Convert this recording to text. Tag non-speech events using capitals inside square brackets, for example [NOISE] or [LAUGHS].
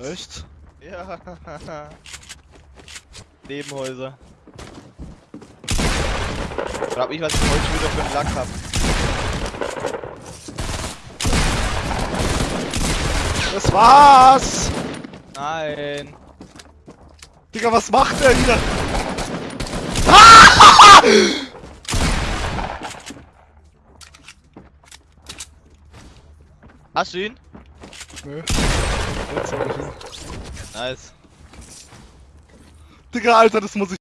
Echt? Ja. [LAUGHS] Nebenhäuser. Frag mich, was ich heute wieder für einen Lack hab. Das war's! Nein. Digga, was macht der hier? Hast du ihn? Nö. Jetzt hab ich ihn. Nice. Digga, Alter, das muss ich.